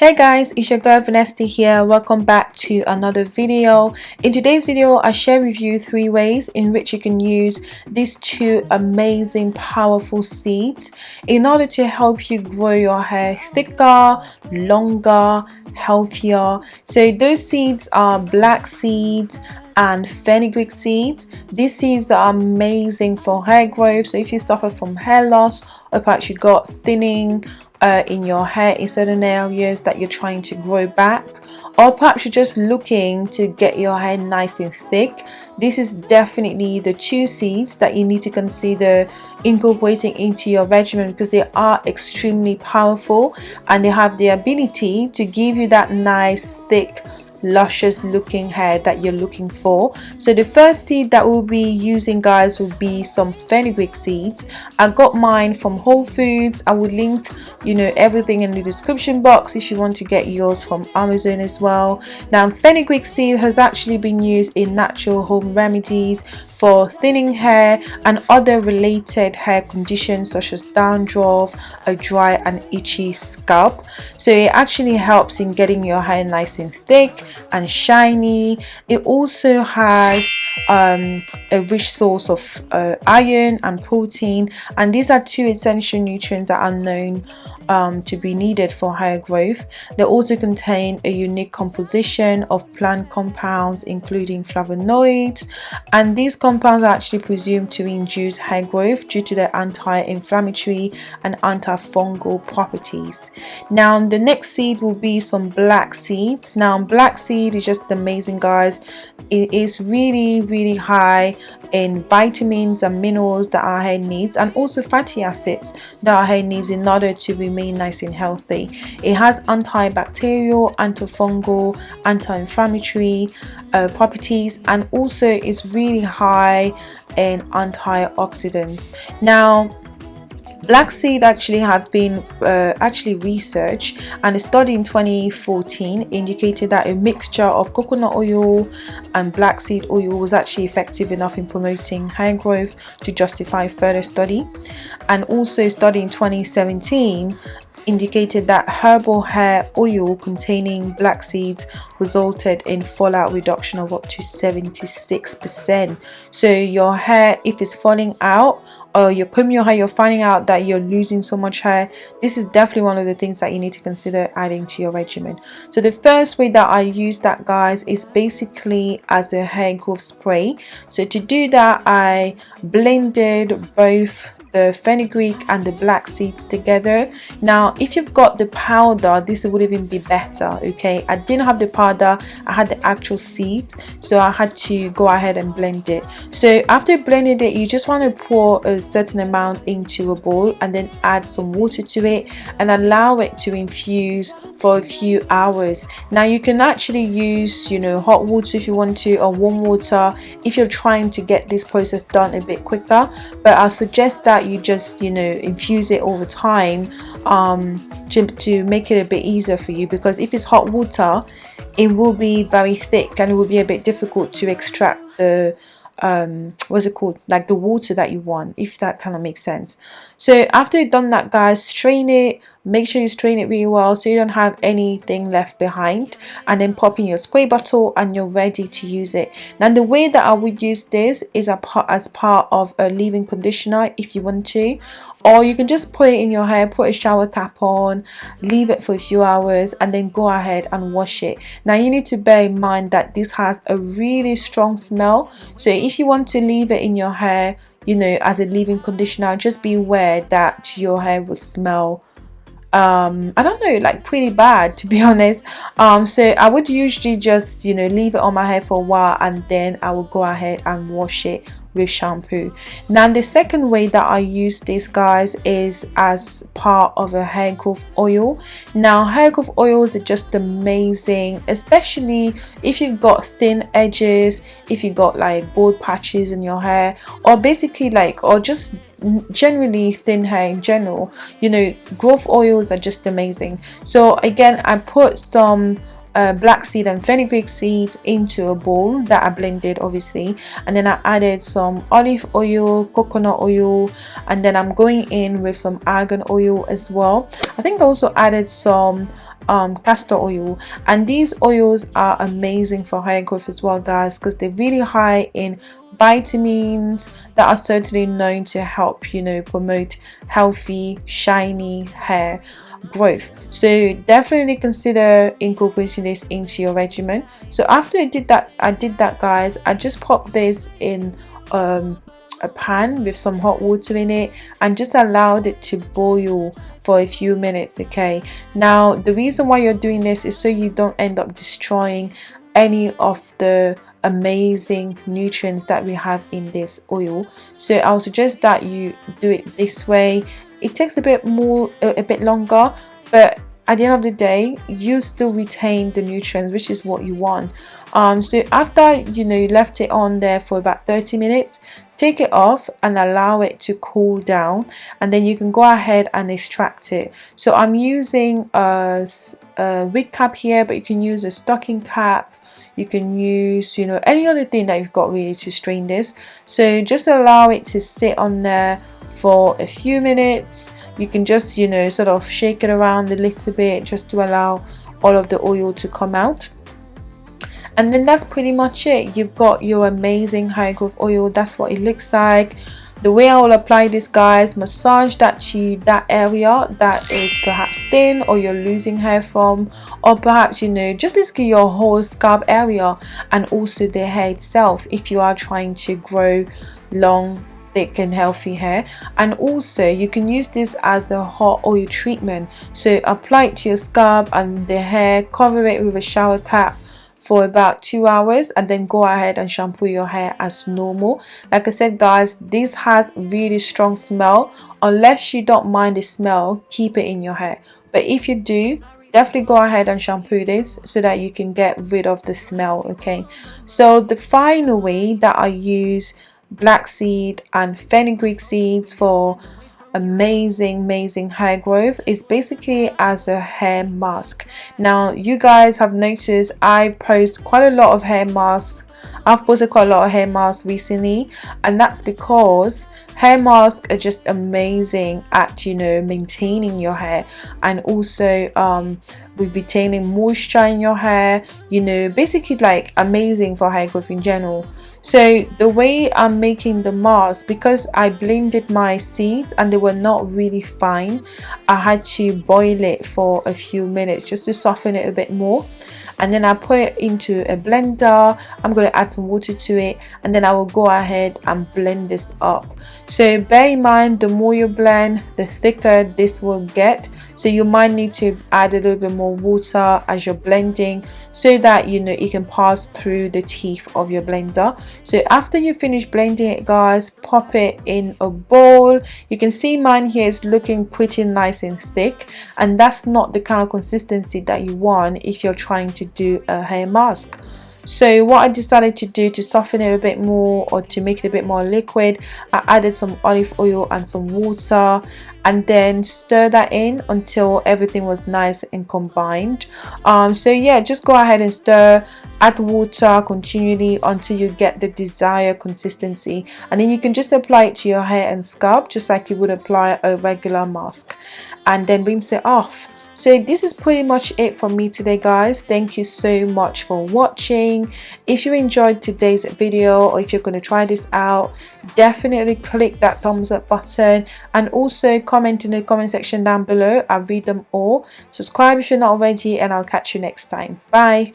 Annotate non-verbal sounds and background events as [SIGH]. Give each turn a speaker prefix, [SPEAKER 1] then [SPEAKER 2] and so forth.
[SPEAKER 1] hey guys it's your girl Vanessa here. Welcome back to another video. In today's video i share with you three ways in which you can use these two amazing powerful seeds in order to help you grow your hair thicker longer healthier. So those seeds are black seeds and fenugreek seeds. These seeds are amazing for hair growth. So if you suffer from hair loss or perhaps you got thinning uh, in your hair in certain areas that you're trying to grow back or perhaps you're just looking to get your hair nice and thick this is definitely the two seeds that you need to consider incorporating into your regimen because they are extremely powerful and they have the ability to give you that nice thick luscious looking hair that you're looking for. So the first seed that we'll be using guys will be some fenugreek seeds. I got mine from whole foods. I will link you know everything in the description box if you want to get yours from amazon as well. Now fenugreek seed has actually been used in natural home remedies for thinning hair and other related hair conditions such as dandruff, a dry and itchy scalp. So it actually helps in getting your hair nice and thick and shiny. It also has um, a rich source of uh, iron and protein and these are two essential nutrients that are known um, to be needed for hair growth. They also contain a unique composition of plant compounds including flavonoids and these compounds are actually presumed to induce hair growth due to their anti-inflammatory and antifungal properties. Now the next seed will be some black seeds. Now black seed is just amazing guys. It is really really high in vitamins and minerals that our hair needs and also fatty acids that our hair needs in order to remain nice and healthy. It has antibacterial, antifungal, anti-inflammatory uh, properties and also is really high in antioxidants. Now Black seed actually had been uh, actually researched and a study in 2014 indicated that a mixture of coconut oil and black seed oil was actually effective enough in promoting hair growth to justify further study. And also a study in 2017 indicated that herbal hair oil containing black seeds resulted in fallout reduction of up to 76%. So your hair, if it's falling out or you're combing your hair, you're finding out that you're losing so much hair, this is definitely one of the things that you need to consider adding to your regimen. So the first way that I use that guys is basically as a hair growth spray. So to do that, I blended both the fenugreek and the black seeds together. Now if you've got the powder this would even be better okay? I didn't have the powder i had the actual seeds so i had to go ahead and blend it. So after blending it you just want to pour a certain amount into a bowl and then add some water to it and allow it to infuse for a few hours. Now you can actually use you know hot water if you want to or warm water if you're trying to get this process done a bit quicker. But i suggest that you just you know infuse it over time um to, to make it a bit easier for you. Because if it's hot water it will be very thick and it will be a bit difficult to extract the um what's it called? Like the water that you want if that kind of makes sense. So after you've done that guys strain it make sure you strain it really well so you don't have anything left behind and then pop in your spray bottle and you're ready to use it. Now the way that i would use this is part as part of a leave-in conditioner if you want to or you can just put it in your hair put a shower cap on leave it for a few hours and then go ahead and wash it. Now you need to bear in mind that this has a really strong smell so if you want to leave it in your hair you know as a leave-in conditioner just be aware that your hair will smell um i don't know like pretty bad to be [LAUGHS] honest. Um so i would usually just you know leave it on my hair for a while and then i will go ahead and wash it with shampoo. Now the second way that i use this guys is as part of a hair growth oil. Now hair growth oils are just amazing especially if you've got thin edges if you've got like bald patches in your hair or basically like or just generally thin hair in general. You know growth oils are just amazing. So again i put some uh, black seed and fenugreek seeds into a bowl that I blended obviously. And then I added some olive oil coconut oil and then I'm going in with some argan oil as well. I think I also added some um, castor oil. And these oils are amazing for hair growth as well guys because they're really high in vitamins that are certainly known to help you know promote healthy shiny hair growth. So definitely consider incorporating this into your regimen. So after I did that I did that guys I just popped this in um, a pan with some hot water in it and just allowed it to boil for a few minutes okay? Now the reason why you're doing this is so you don't end up destroying any of the amazing nutrients that we have in this oil. So I'll suggest that you do it this way it takes a bit more a, bit longer but at the end of the day you still retain the nutrients which is what you want. Um so after you know you left it on there for about 30 minutes take it off and allow it to cool down and then you can go ahead and extract it. So I'm using a, a wig cap here but you can use a stocking cap. You can use you know any other thing that you've got really to strain this. So just allow it to sit on there for a few minutes. You can just you know sort of shake it around a little bit just to allow all of the oil to come out. And then that's pretty much it. You've got your amazing hair growth oil. That's what it looks like. The way I will apply this guys massage that to that area that is perhaps thin or you're losing hair from or perhaps you know just basically your whole scalp area and also the hair itself if you are trying to grow long thick and healthy hair. And also you can use this as a hot oil treatment. So apply it to your scalp and the hair cover it with a shower cap for about two hours and then go ahead and shampoo your hair as normal. Like i said guys this has really strong smell. Unless you don't mind the smell keep it in your hair. But if you do definitely go ahead and shampoo this so that you can get rid of the smell okay? So the final way that i use black seed and fenugreek seeds for amazing amazing hair growth is basically as a hair mask. Now you guys have noticed I post quite a lot of hair masks. I've posted quite a lot of hair masks recently and that's because hair masks are just amazing at you know maintaining your hair and also um with retaining moisture in your hair you know basically like amazing for hair growth in general so the way I'm making the mask because I blended my seeds and they were not really fine I had to boil it for a few minutes just to soften it a bit more. And then I put it into a blender. I'm going to add some water to it. And then I will go ahead and blend this up. So bear in mind the more you blend the thicker this will get so you might need to add a little bit more water as you're blending so that you know it can pass through the teeth of your blender. So after you finish blending it guys pop it in a bowl. You can see mine here is looking pretty nice and thick and that's not the kind of consistency that you want if you're trying to do a hair mask so what I decided to do to soften it a bit more or to make it a bit more liquid I added some olive oil and some water and then stir that in until everything was nice and combined. Um, so yeah just go ahead and stir add water continually until you get the desired consistency. And then you can just apply it to your hair and scalp just like you would apply a regular mask. And then rinse it off so this is pretty much it for me today guys. Thank you so much for watching. If you enjoyed today's video or if you're going to try this out definitely click that thumbs up button. And also comment in the comment section down below. I read them all. Subscribe if you're not already and i'll catch you next time. Bye